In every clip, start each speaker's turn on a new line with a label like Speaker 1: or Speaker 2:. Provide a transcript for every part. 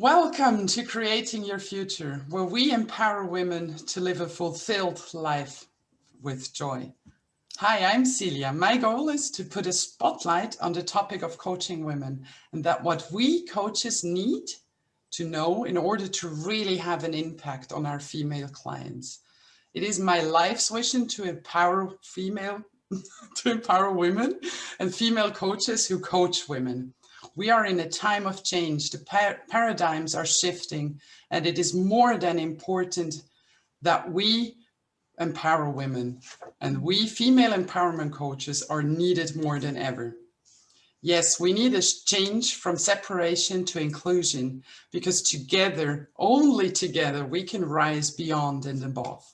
Speaker 1: Welcome to Creating Your Future, where we empower women to live a fulfilled life with joy. Hi, I'm Celia. My goal is to put a spotlight on the topic of coaching women and that what we coaches need to know in order to really have an impact on our female clients. It is my life's vision to empower female, to empower women and female coaches who coach women. We are in a time of change. The par paradigms are shifting and it is more than important that we empower women and we female empowerment coaches are needed more than ever. Yes, we need a change from separation to inclusion because together, only together, we can rise beyond and above.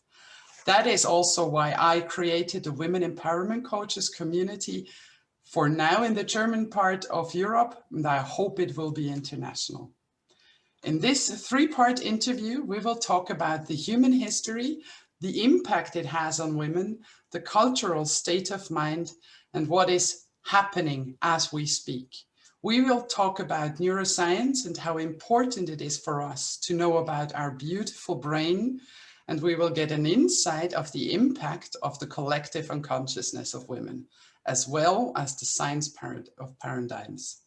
Speaker 1: That is also why I created the Women Empowerment Coaches community for now in the German part of Europe, and I hope it will be international. In this three-part interview, we will talk about the human history, the impact it has on women, the cultural state of mind, and what is happening as we speak. We will talk about neuroscience and how important it is for us to know about our beautiful brain, and we will get an insight of the impact of the collective unconsciousness of women as well as the science of paradigms.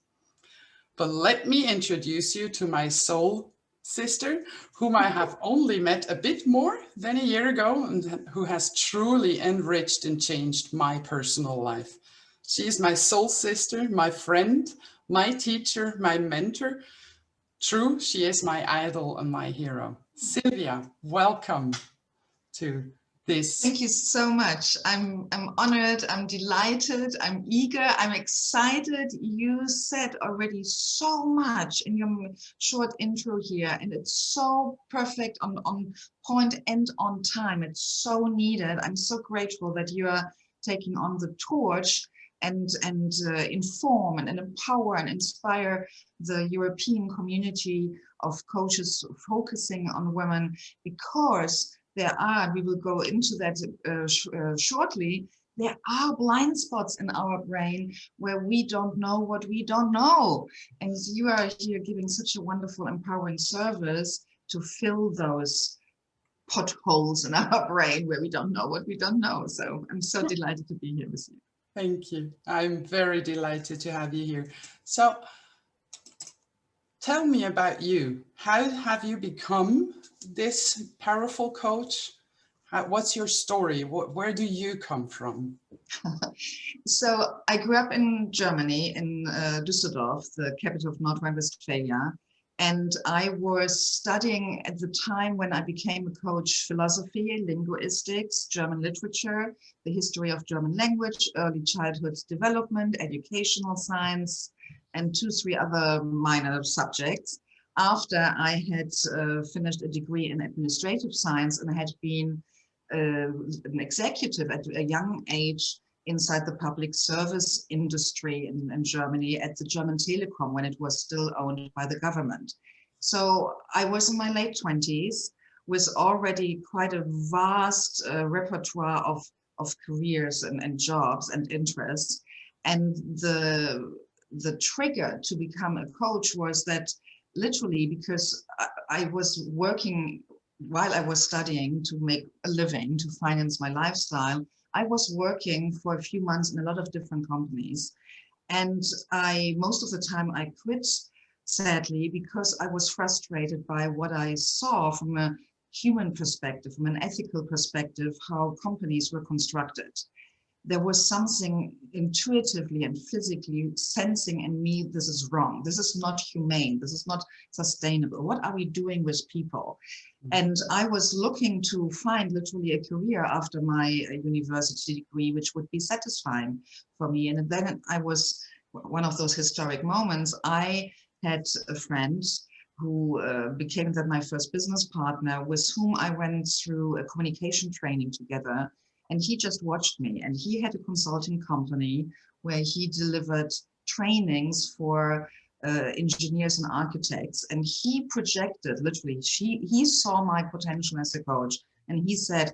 Speaker 1: But let me introduce you to my soul sister, whom I have only met a bit more than a year ago and who has truly enriched and changed my personal life. She is my soul sister, my friend, my teacher, my mentor. True, she is my idol and my hero. Sylvia, welcome to this.
Speaker 2: Thank you so much. I'm, I'm honored, I'm delighted, I'm eager, I'm excited. You said already so much in your short intro here, and it's so perfect on, on point and on time. It's so needed. I'm so grateful that you are taking on the torch and, and uh, inform and, and empower and inspire the European community of coaches focusing on women because there are, we will go into that uh, sh uh, shortly, there are blind spots in our brain where we don't know what we don't know. And you are here giving such a wonderful, empowering service to fill those potholes in our brain where we don't know what we don't know. So I'm so delighted to be here with you.
Speaker 1: Thank you. I'm very delighted to have you here. So tell me about you. How have you become this powerful coach? What's your story? Where do you come from?
Speaker 2: so I grew up in Germany, in uh, Düsseldorf, the capital of North Rhine-Westphalia. And I was studying at the time when I became a coach philosophy, linguistics, German literature, the history of German language, early childhood development, educational science, and two, three other minor subjects after I had uh, finished a degree in administrative science and had been uh, an executive at a young age inside the public service industry in, in, Germany at the German Telekom when it was still owned by the government. So I was in my late 20s with already quite a vast uh, repertoire of, of careers and, and jobs and interests. And the, the trigger to become a coach was that literally because I, I was working while I was studying to make a living, to finance my lifestyle, I was working for a few months in a lot of different companies. And I, most of the time I quit, sadly, because I was frustrated by what I saw from a human perspective, from an ethical perspective, how companies were constructed there was something intuitively and physically sensing in me, this is wrong. This is not humane. This is not sustainable. What are we doing with people? Mm-hmm. And I was looking to find literally a career after my uh, university degree, which would be satisfying for me. And then I was one of those historic moments. I had a friend who uh, became then my first business partner with whom I went through a communication training together and he just watched me and he had a consulting company where he delivered trainings for uh, engineers and architects and he projected literally she he saw my potential as a coach and he said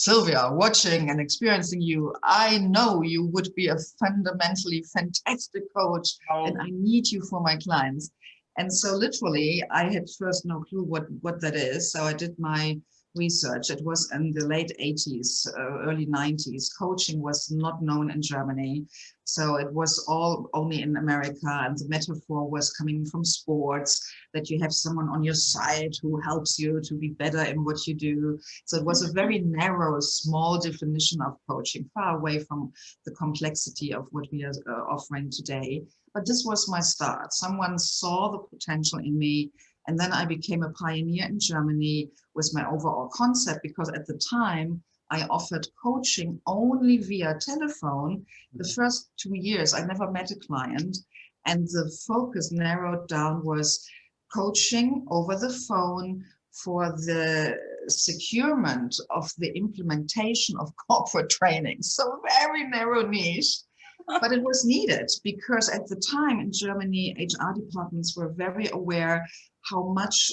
Speaker 2: Sylvia, watching and experiencing you, I know you would be a fundamentally fantastic coach oh. and I need you for my clients. And so literally I had first no clue what, what that is. So I did my research. It was in the late 80s, uh, early 90s. Coaching was not known in Germany. So it was all only in America. And the metaphor was coming from sports, that you have someone on your side who helps you to be better in what you do. So it was a very narrow, small definition of coaching, far away from the complexity of what we are uh, offering today. But this was my start. Someone saw the potential in me and then I became a pioneer in Germany with my overall concept because at the time I offered coaching only via telephone. The mm-hmm. first two years I never met a client and the focus narrowed down was coaching over the phone for the securement of the implementation of corporate training. So very narrow niche but it was needed because at the time in Germany, HR departments were very aware how much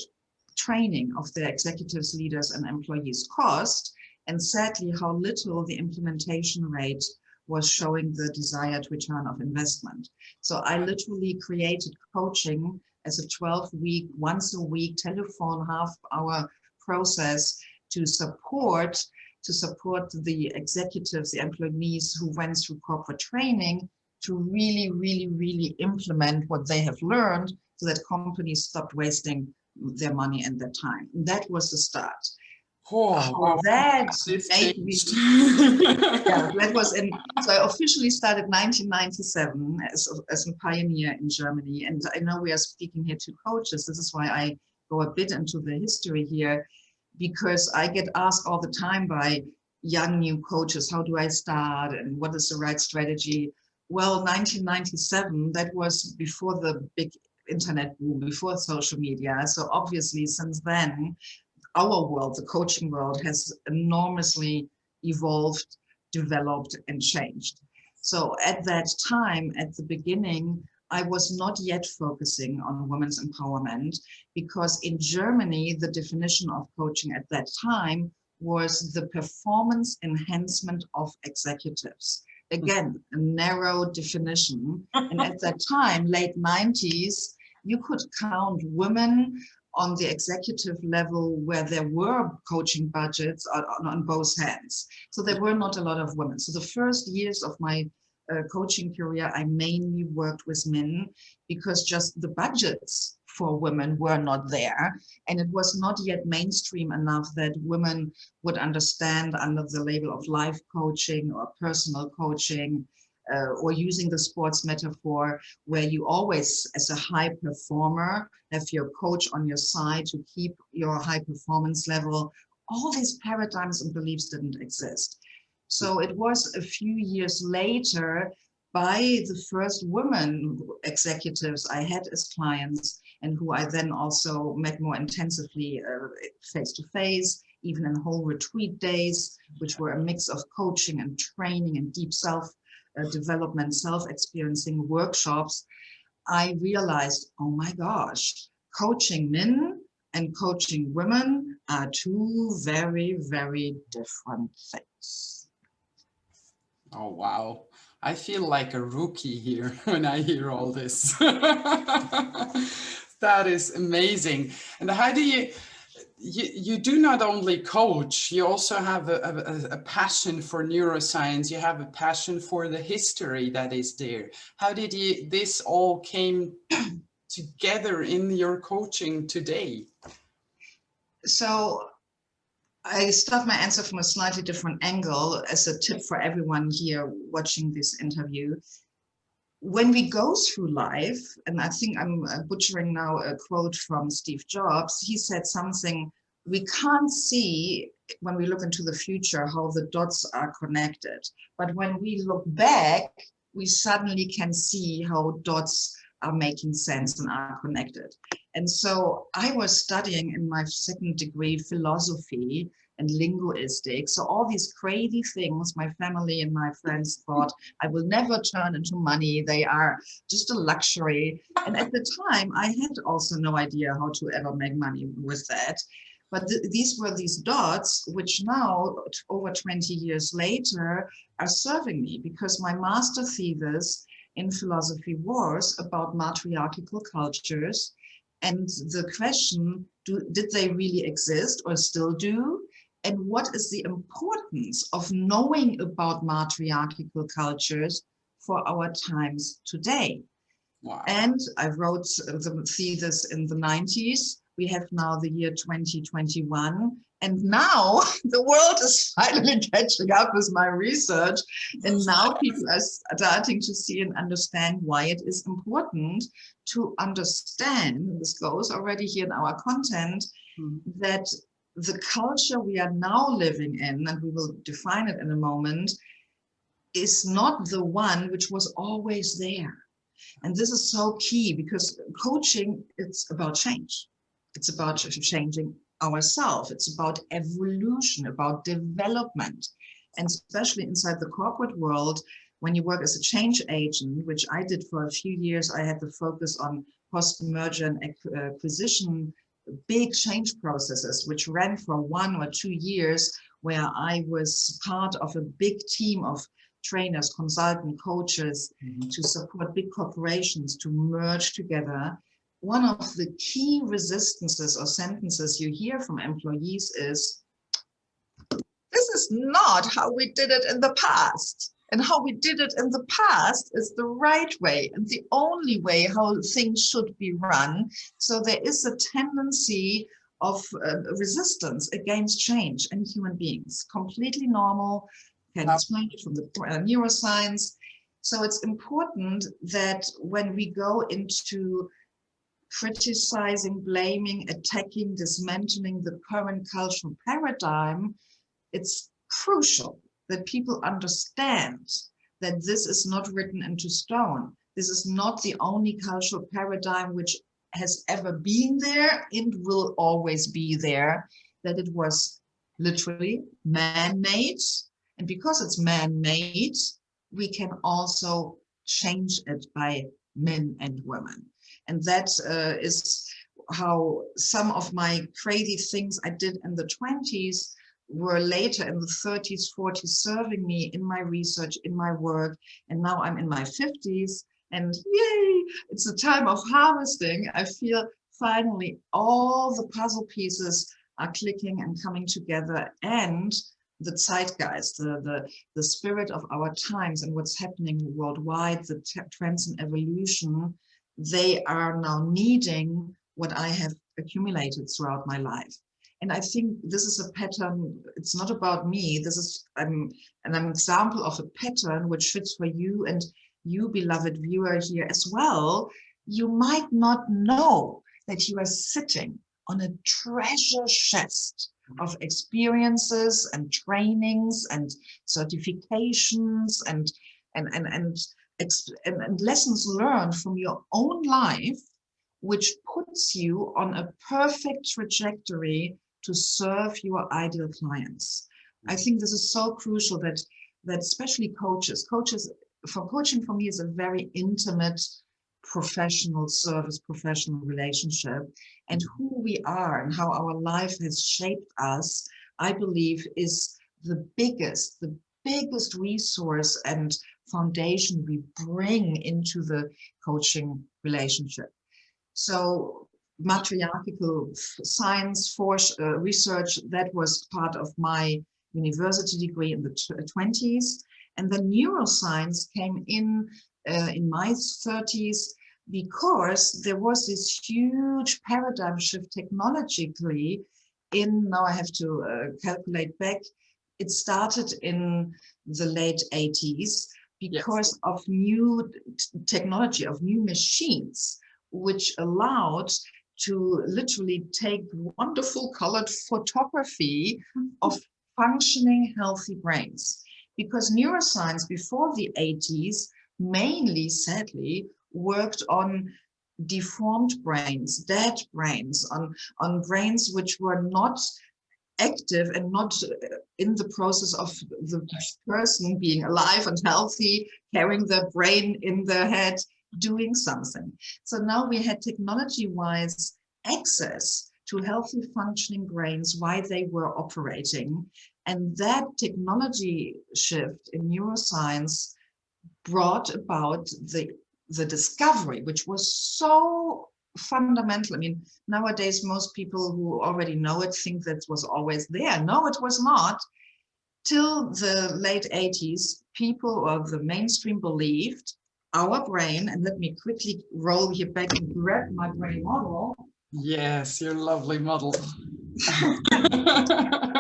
Speaker 2: training of their executives, leaders and employees cost and sadly how little the implementation rate was showing the desired return of investment. So I literally created coaching as a 12 week, once a week telephone half hour process to support to support the executives, the employees who went through corporate training to really, really, really implement what they have learned so that companies stopped wasting their money and their time. And that was the start.
Speaker 1: Oh,
Speaker 2: that made me, yeah, that was in, so I officially started 1997 as, as a pioneer in Germany. And I know we are speaking here to coaches. This is why I go a bit into the history here because I get asked all the time by young new coaches, how do I start and what is the right strategy? Well, 1997, that was before the big internet boom, before social media. So obviously since then, our world, the coaching world has enormously evolved, developed and changed. So at that time, at the beginning, I was not yet focusing on women's empowerment because in Germany, the definition of coaching at that time was the performance enhancement of executives. Again, a narrow definition. And at that time, late 90s, you could count women on the executive level where there were coaching budgets on, on, both hands. So there were not a lot of women. So the first years of my uh, coaching career, I mainly worked with men because just the budgets for women were not there. And it was not yet mainstream enough that women would understand under the label of life coaching or personal coaching uh, or using the sports metaphor where you always, as a high performer, have your coach on your side to keep your high performance level. All these paradigms and beliefs didn't exist. So it was a few years later by the first women executives I had as clients and who I then also met more intensively uh, face to face, even in whole retreat days, which were a mix of coaching and training and deep self uh, development, self-experiencing workshops, I realized, oh my gosh, coaching men and coaching women are two very, very different things.
Speaker 1: Oh, wow. I feel like a rookie here when I hear all this. that is amazing. And how do you, you, you do not only coach, you also have a, a, a, passion for neuroscience, you have a passion for the history that is there. How did you, this all came together in your coaching today?
Speaker 2: So I start my answer from a slightly different angle as a tip for everyone here watching this interview. When we go through life, and I think I'm uh, butchering now a quote from Steve Jobs, he said something, we can't see when we look into the future how the dots are connected. But when we look back, we suddenly can see how dots are making sense and are connected. And so I was studying in my second degree philosophy and linguistics. So all these crazy things my family and my friends thought I will never turn into money. They are just a luxury. And at the time I had also no idea how to ever make money with that. But th these were these dots, which now, over 20 years later, are serving me because my master thesis in philosophy was about matriarchal cultures And the question, do, did they really exist or still do? And what is the importance of knowing about matriarchal cultures for our times today? Wow. And I wrote the thesis in the 90s. We have now the year 2021. And now the world is finally catching up with my research. And now people are starting to see and understand why it is important to understand, this goes already here in our content, mm. that the culture we are now living in, and we will define it in a moment, is not the one which was always there. And this is so key because coaching, it's about change. It's about changing ourselves. It's about evolution, about development. And especially inside the corporate world, when you work as a change agent, which I did for a few years, I had the focus on post-merger and acquisition, big change processes, which ran for one or two years, where I was part of a big team of trainers, consultant, coaches mm -hmm. to support big corporations to merge together one of the key resistances or sentences you hear from employees is, this is not how we did it in the past. And how we did it in the past is the right way and the only way how things should be run. So there is a tendency of uh, resistance against change in human beings, completely normal, can explain it from the uh, neuroscience. So it's important that when we go into criticizing, blaming, attacking, dismantling the current cultural paradigm, it's crucial that people understand that this is not written into stone. This is not the only cultural paradigm which has ever been there and will always be there, that it was literally man-made. And because it's man-made, we can also change it by men and women. And that uh, is how some of my crazy things I did in the 20s were later in the 30s, 40s serving me in my research, in my work. And now I'm in my 50s and yay, it's a time of harvesting. I feel finally all the puzzle pieces are clicking and coming together and the zeitgeist, the, the, the spirit of our times and what's happening worldwide, the trends and evolution they are now needing what I have accumulated throughout my life. And I think this is a pattern, it's not about me, this is um, an example of a pattern which fits for you and you, beloved viewer here as well. You might not know that you are sitting on a treasure chest of experiences and trainings and certifications and and and, and and lessons learned from your own life, which puts you on a perfect trajectory to serve your ideal clients. I think this is so crucial that that especially coaches, coaches for coaching for me is a very intimate professional service, professional relationship and who we are and how our life has shaped us, I believe is the biggest, the biggest resource and foundation we bring into the coaching relationship. So matriarchal science force uh, research, that was part of my university degree in the 20s. And then neuroscience came in uh, in my 30s because there was this huge paradigm shift technologically in, now I have to uh, calculate back, it started in the late 80s because yes. of new technology, of new machines, which allowed to literally take wonderful colored photography of functioning healthy brains. Because neuroscience before the 80s mainly, sadly, worked on deformed brains, dead brains, on, on brains which were not active and not uh, in the process of the person being alive and healthy, carrying their brain in their head, doing something. So now we had technology-wise access to healthy functioning brains while they were operating. And that technology shift in neuroscience brought about the, the discovery, which was so fundamental. I mean, nowadays, most people who already know it think that was always there. No, it was not. Till the late 80s, people of the mainstream believed our brain, and let me quickly roll here back and grab my brain model.
Speaker 1: Yes, your lovely model.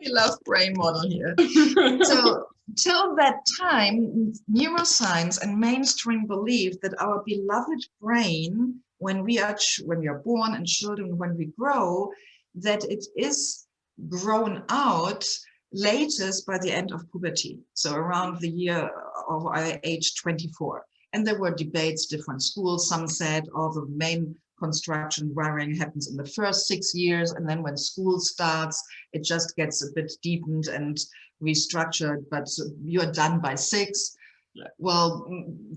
Speaker 2: beloved brain model here. so till that time, neuroscience and mainstream believed that our beloved brain, when we are when we are born and children, when we grow, that it is grown out latest by the end of puberty, so around the year of age 24. And there were debates, different schools. Some said, oh, the main construction wiring happens in the first six years. And then when school starts, it just gets a bit deepened and restructured, but you're done by six. Well,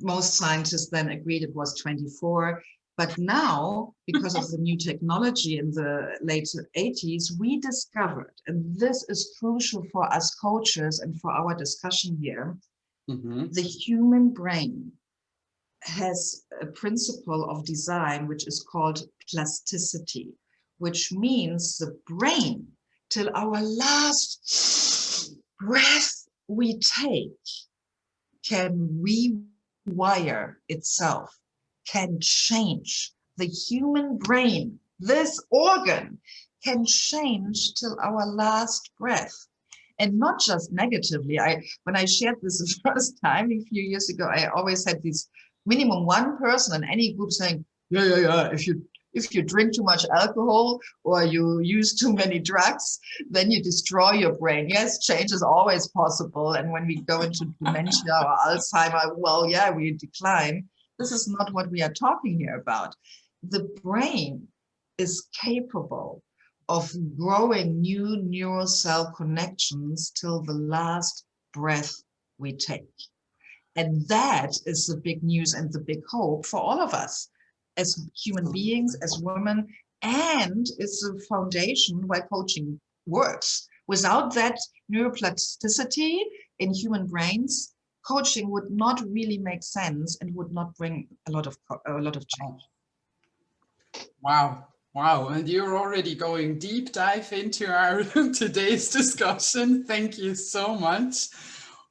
Speaker 2: most scientists then agreed it was 24. But now, because of the new technology in the late 80s, we discovered, and this is crucial for us coaches and for our discussion here, mm -hmm. the human brain has a principle of design which is called plasticity, which means the brain till our last breath we take can rewire itself can change. The human brain, this organ, can change till our last breath. And not just negatively. I when I shared this the first time a few years ago, I always had this minimum one person in any group saying, yeah, yeah, yeah, if you if you drink too much alcohol or you use too many drugs, then you destroy your brain. Yes, change is always possible. And when we go into dementia or Alzheimer, well, yeah, we decline. This is not what we are talking here about. The brain is capable of growing new neural cell connections till the last breath we take. And that is the big news and the big hope for all of us as human mm. beings, as women, and it's the foundation why coaching works. Without that neuroplasticity in human brains, coaching would not really make sense and would not bring a lot of a lot of change.
Speaker 1: Wow. Wow, and you're already going deep dive into our today's discussion. Thank you so much.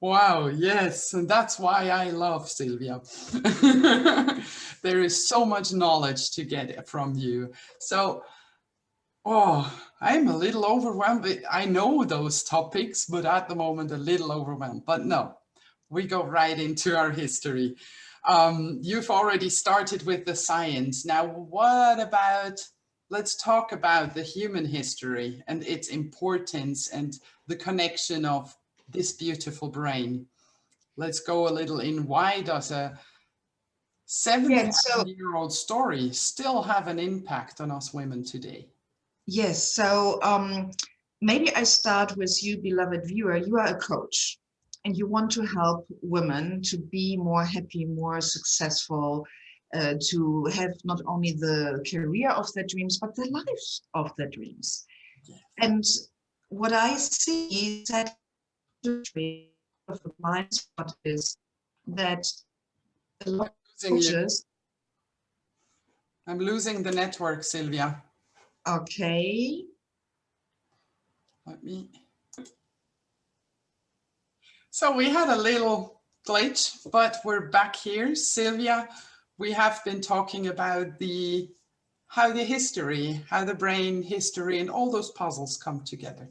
Speaker 1: Wow, yes, and that's why I love Sylvia. there is so much knowledge to get from you. So, oh, I'm a little overwhelmed. I know those topics, but at the moment a little overwhelmed. But no, we go right into our history. Um, you've already started with the science. Now, what about, let's talk about the human history and its importance and the connection of this beautiful brain. Let's go a little in why does a 70 yeah, so, year old story still have an impact on us women today?
Speaker 2: Yes, so um, maybe I start with you, beloved viewer. You are a coach and you want to help women to be more happy, more successful, uh, to have not only the career of their dreams, but the lives of their dreams. And what I see is that of the blind spot is that a lot of coaches.
Speaker 1: I'm losing the network, Sylvia.
Speaker 2: Okay.
Speaker 1: Let me. So we had a little glitch, but we're back here. Sylvia, we have been talking about the how the history, how the brain history and all those puzzles come together.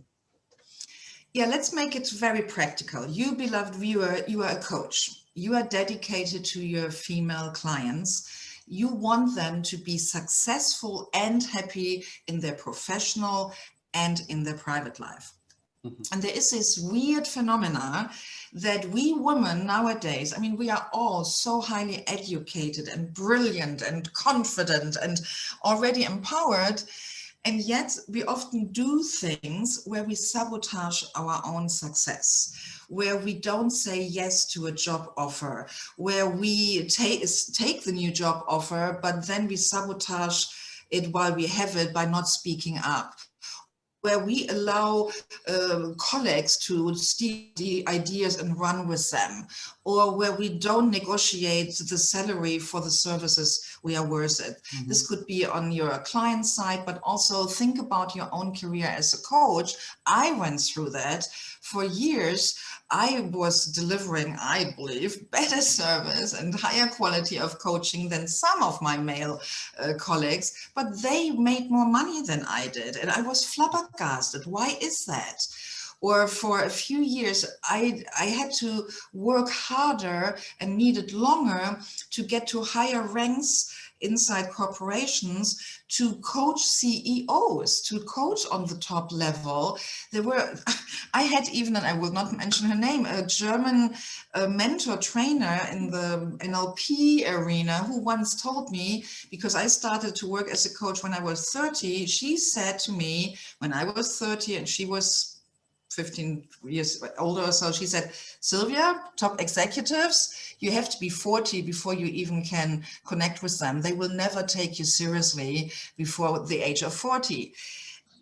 Speaker 2: Yeah, let's make it very practical. You, beloved viewer, you are a coach. You are dedicated to your female clients. You want them to be successful and happy in their professional and in their private life. Mm -hmm. And there is this weird phenomena that we women nowadays, I mean, we are all so highly educated and brilliant and confident and already empowered. And yet we often do things where we sabotage our own success, where we don't say yes to a job offer, where we take, take the new job offer, but then we sabotage it while we have it by not speaking up where we allow um, colleagues to steal the ideas and run with them, or where we don't negotiate the salary for the services we are worth it. Mm -hmm. This could be on your client side, but also think about your own career as a coach. I went through that for years. I was delivering, I believe, better service and higher quality of coaching than some of my male uh, colleagues, but they made more money than I did. And I was flabbergasted. Why is that? Or for a few years, I, I had to work harder and needed longer to get to higher ranks inside corporations to coach CEOs, to coach on the top level. There were, I had even, and I will not mention her name, a German uh, mentor trainer in the NLP arena who once told me, because I started to work as a coach when I was 30, she said to me when I was 30 and she was 15 years older or so, she said, Sylvia, top executives, you have to be 40 before you even can connect with them. They will never take you seriously before the age of 40.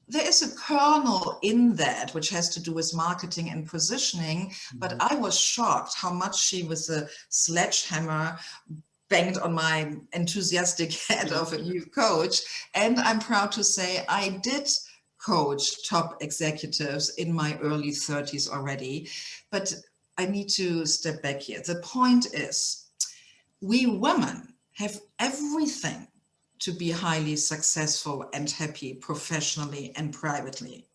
Speaker 2: There is a kernel in that which has to do with marketing and positioning, but mm-hmm. I was shocked how much she was a sledgehammer banged on my enthusiastic head of a new coach. And I'm proud to say I did coach top executives in my early 30s already. But I need to step back here. The point is, we women have everything to be highly successful and happy professionally and privately.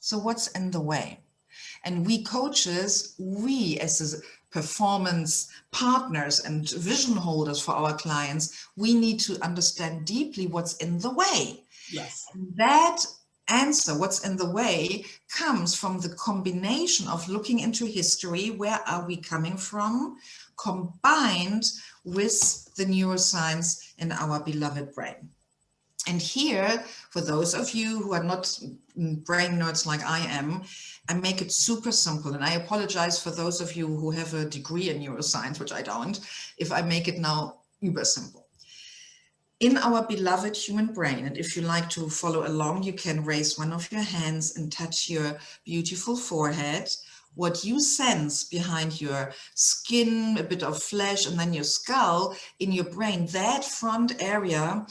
Speaker 2: So what's in the way? And we coaches, we as performance partners and vision holders for our clients, we need to understand deeply what's in the way.
Speaker 1: Yes.
Speaker 2: That answer, what's in the way, comes from the combination of looking into history, where are we coming from, combined with the neuroscience in our beloved brain. And here, for those of you who are not brain nerds like I am, I make it super simple. And I apologize for those of you who have a degree in neuroscience, which I don't, if I make it now uber simple in our beloved human brain, and if you like to follow along, you can raise one of your hands and touch your beautiful forehead. What you sense behind your skin, a bit of flesh, and then your skull in your brain, that front area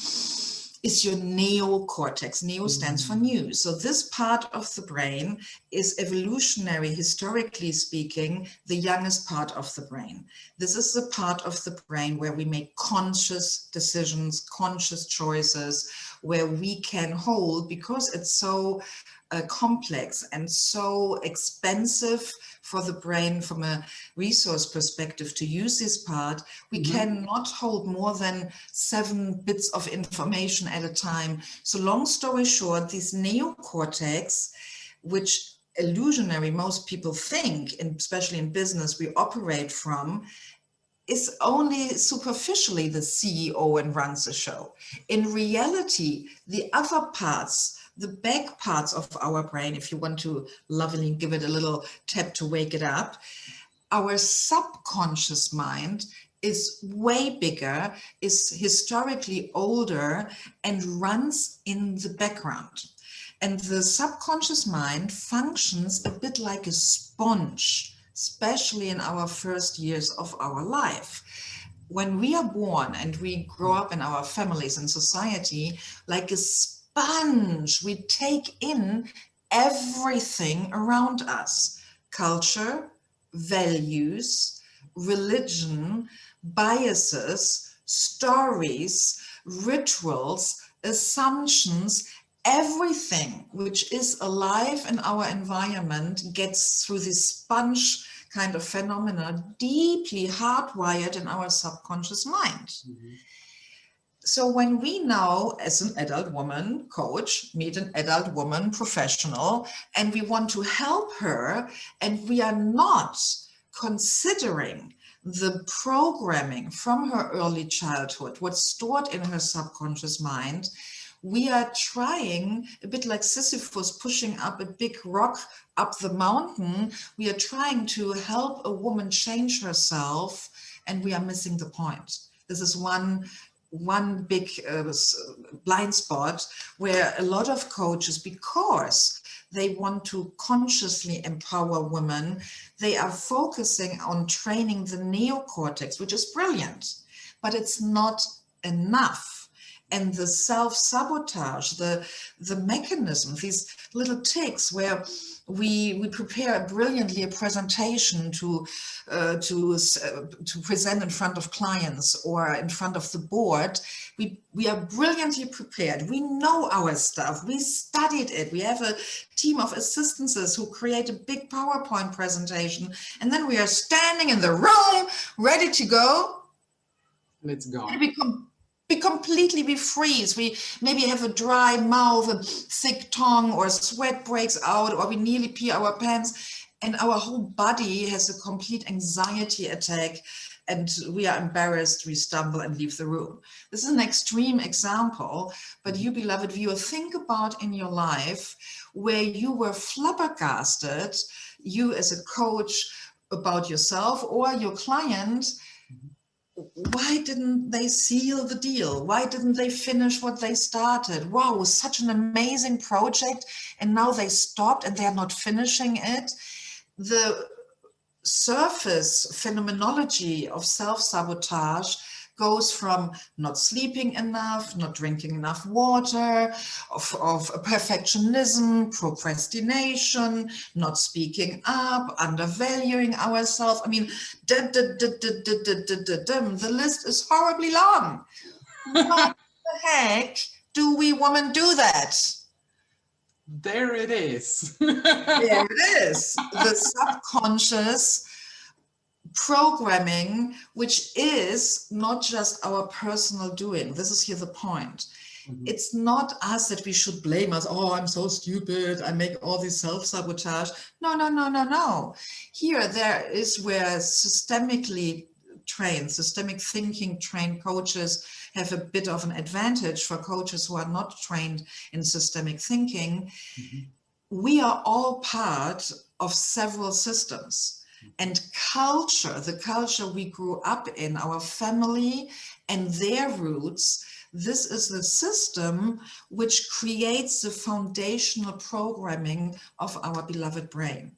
Speaker 2: is your neocortex. Neo stands for new. So this part of the brain is evolutionary, historically speaking, the youngest part of the brain. This is the part of the brain where we make conscious decisions, conscious choices, where we can hold because it's so uh, complex and so expensive for the brain from a resource perspective to use this part, we mm -hmm. cannot hold more than seven bits of information at a time. So long story short, this neocortex, which illusionary most people think, and especially in business, we operate from, is only superficially the CEO and runs the show. In reality, the other parts the back parts of our brain, if you want to lovingly give it a little tap to wake it up, our subconscious mind is way bigger, is historically older, and runs in the background. And the subconscious mind functions a bit like a sponge, especially in our first years of our life. When we are born and we grow up in our families and society, like a sponge. We take in everything around us. Culture, values, religion, biases, stories, rituals, assumptions, everything which is alive in our environment gets through this sponge kind of phenomena deeply hardwired in our subconscious mind. Mm -hmm. So when we now, as an adult woman coach, meet an adult woman professional, and we want to help her, and we are not considering the programming from her early childhood, what's stored in her subconscious mind, we are trying, a bit like Sisyphus pushing up a big rock up the mountain, we are trying to help a woman change herself, and we are missing the point. This is one one big uh, blind spot where a lot of coaches, because they want to consciously empower women, they are focusing on training the neocortex, which is brilliant, but it's not enough and the self-sabotage, the, the mechanism, these little ticks where we, we prepare brilliantly a presentation to, uh, to, uh, to present in front of clients or in front of the board. We, we are brilliantly prepared. We know our stuff. We studied it. We have a team of assistants who create a big PowerPoint presentation. And then we are standing in the room, ready to go.
Speaker 1: Let's go.
Speaker 2: We we completely we freeze. We maybe have a dry mouth a thick tongue or sweat breaks out or we nearly pee our pants and our whole body has a complete anxiety attack and we are embarrassed we stumble and leave the room. This is an extreme example but you beloved viewer think about in your life where you were flabbergasted you as a coach about yourself or your client why didn't they seal the deal? Why didn't they finish what they started? Wow, such an amazing project and now they stopped and they're not finishing it. The surface phenomenology of self-sabotage goes from not sleeping enough, not drinking enough water, of, of perfectionism, procrastination, not speaking up, undervaluing ourselves. I mean, da, da, da, the list is horribly long. what the heck do we women do that?
Speaker 1: There it is.
Speaker 2: there it is. The subconscious programming, which is not just our personal doing. This is here the point. Mm -hmm. It's not us that we should blame us. Oh, I'm so stupid. I make all this self-sabotage. No, no, no, no, no. Here, there is where systemically trained, systemic thinking trained coaches have a bit of an advantage for coaches who are not trained in systemic thinking. Mm -hmm. We are all part of several systems and culture, the culture we grew up in, our family and their roots, this is the system which creates the foundational programming of our beloved brain.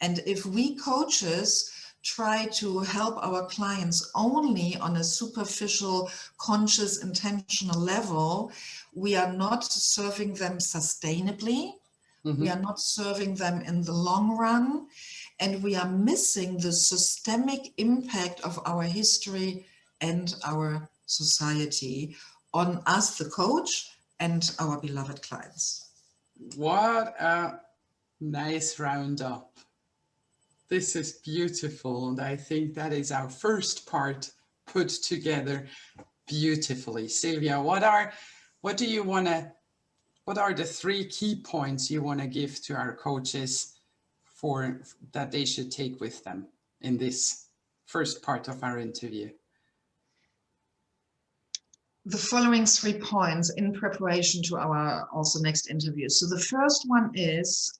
Speaker 2: And if we coaches try to help our clients only on a superficial, conscious, intentional level, we are not serving them sustainably. Mm -hmm. We are not serving them in the long run and we are missing the systemic impact of our history and our society on us, the coach, and our beloved clients.
Speaker 1: What a nice roundup. This is beautiful. And I think that is our first part put together beautifully. Sylvia, what are, what do you want to, what are the three key points you want to give to our coaches for that they should take with them in this first part of our interview?
Speaker 2: The following three points in preparation to our also next interview. So the first one is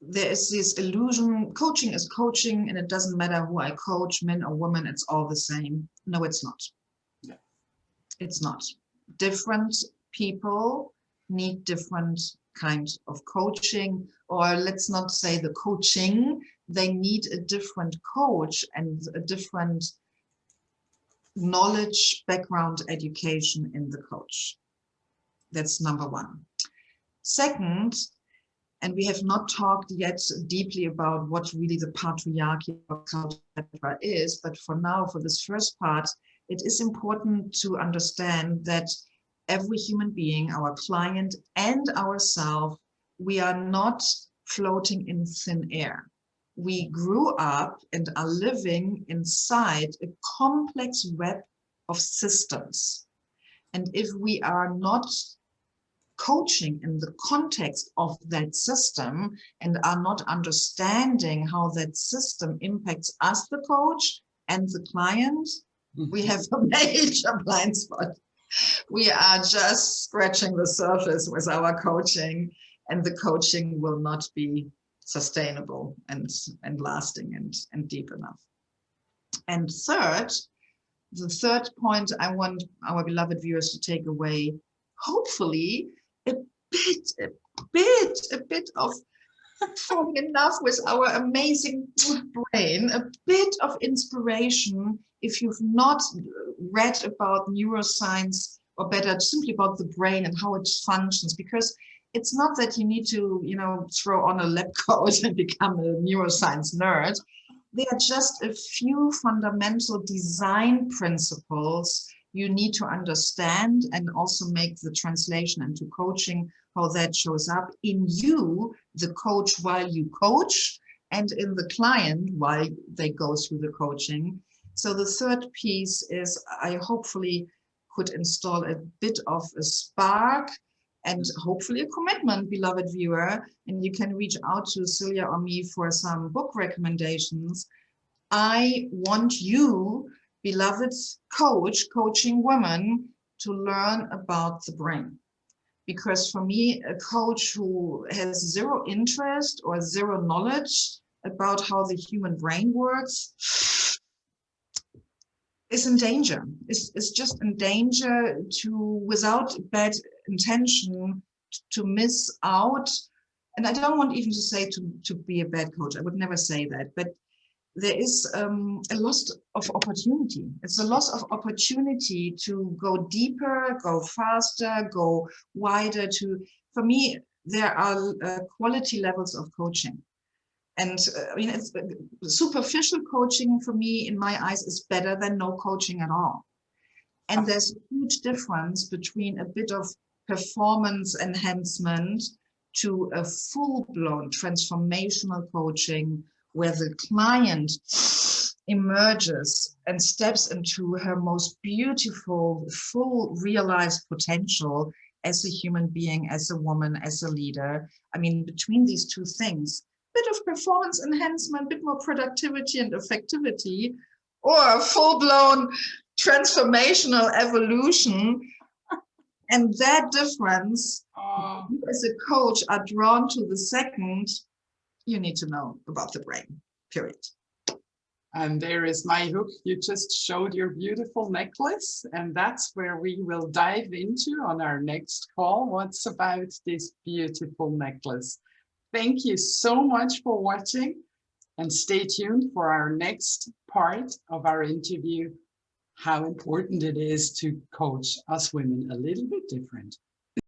Speaker 2: there is this illusion, coaching is coaching and it doesn't matter who I coach, men or women, it's all the same. No, it's not. Yeah. It's not. Different people need different kind of coaching, or let's not say the coaching, they need a different coach and a different knowledge, background, education in the coach. That's number one. Second, and we have not talked yet deeply about what really the patriarchy culture is, but for now, for this first part, it is important to understand that every human being, our client and ourselves, we are not floating in thin air. We grew up and are living inside a complex web of systems. And if we are not coaching in the context of that system and are not understanding how that system impacts us, the coach, and the client, we mm-hmm. have a major blind spot we are just scratching the surface with our coaching and the coaching will not be sustainable and, and lasting and, and deep enough. And third, the third point I want our beloved viewers to take away, hopefully a bit, a bit, a bit of falling in love with our amazing brain, a bit of inspiration if you've not read about neuroscience or better simply about the brain and how it functions because it's not that you need to you know throw on a lab coat and become a neuroscience nerd. They are just a few fundamental design principles you need to understand and also make the translation into coaching how that shows up in you the coach while you coach and in the client while they go through the coaching so the third piece is i hopefully could install a bit of a spark and hopefully a commitment, beloved viewer. And you can reach out to Celia or me for some book recommendations. I want you, beloved coach, coaching women, to learn about the brain. Because for me, a coach who has zero interest or zero knowledge about how the human brain works is in danger, is, is just in danger to, without bad intention, to miss out. And I don't want even to say to, to be a bad coach, I would never say that, but there is um, a loss of opportunity. It's a loss of opportunity to go deeper, go faster, go wider. To For me, there are uh, quality levels of coaching. And uh, I mean, it's uh, superficial coaching for me, in my eyes, is better than no coaching at all. And there's a huge difference between a bit of performance enhancement to a full-blown transformational coaching where the client emerges and steps into her most beautiful, full realized potential as a human being, as a woman, as a leader. I mean, between these two things, bit of performance enhancement, bit more productivity and effectivity, or full-blown transformational evolution. And that difference, uh, as a coach, are drawn to the second, you need to know about the brain, period.
Speaker 1: And there is my hook. You just showed your beautiful necklace, and that's where we will dive into on our next call. What's about this beautiful necklace? Thank you so much for watching and stay tuned for our next part of our interview, how important it is to coach us women a little bit different.